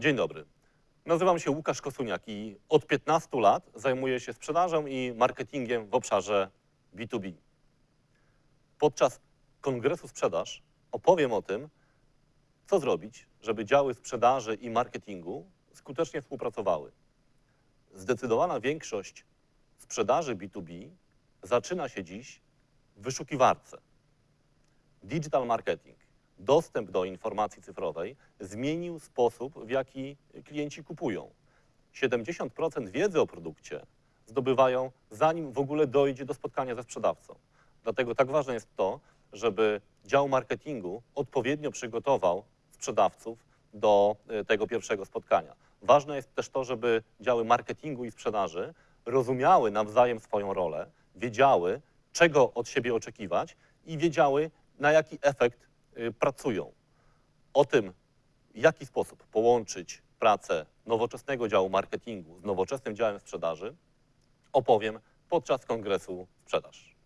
Dzień dobry. Nazywam się Łukasz Kosuniak i od 15 lat zajmuję się sprzedażą i marketingiem w obszarze B2B. Podczas kongresu sprzedaż opowiem o tym, co zrobić, żeby działy sprzedaży i marketingu skutecznie współpracowały. Zdecydowana większość sprzedaży B2B zaczyna się dziś w wyszukiwarce. Digital marketing, dostęp do informacji cyfrowej zmienił sposób, w jaki klienci kupują. 70% wiedzy o produkcie zdobywają, zanim w ogóle dojdzie do spotkania ze sprzedawcą. Dlatego tak ważne jest to, żeby dział marketingu odpowiednio przygotował sprzedawców do e, tego pierwszego spotkania. Ważne jest też to, żeby działy marketingu i sprzedaży rozumiały nawzajem swoją rolę, wiedziały, czego od siebie oczekiwać i wiedziały, na jaki efekt pracują. O tym, w jaki sposób połączyć pracę nowoczesnego działu marketingu z nowoczesnym działem sprzedaży, opowiem podczas kongresu sprzedaż.